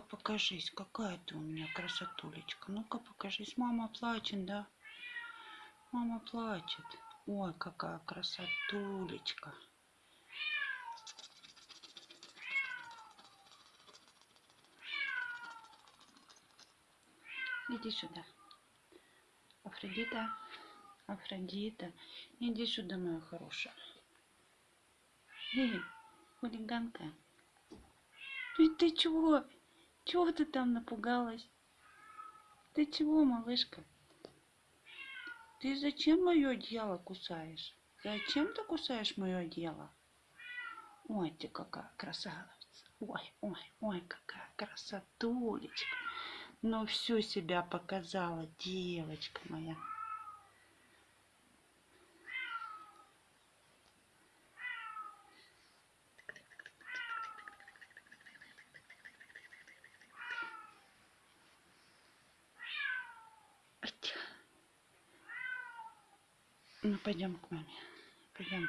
покажись, какая ты у меня красотулечка. Ну-ка покажись. Мама плачет, да? Мама плачет. Ой, какая красотулечка. Иди сюда. Афродита, Афродита, иди сюда, моя хорошая. Эй, хулиганка. Ты, ты чего? Чего ты там напугалась? Ты чего, малышка? Ты зачем мое дело кусаешь? Зачем ты кусаешь мое дело? Ой, ты какая красавица. Ой, ой, ой, какая красотулечка. Ну, всю себя показала, девочка моя. Ну, пойдем к маме. Пойдем.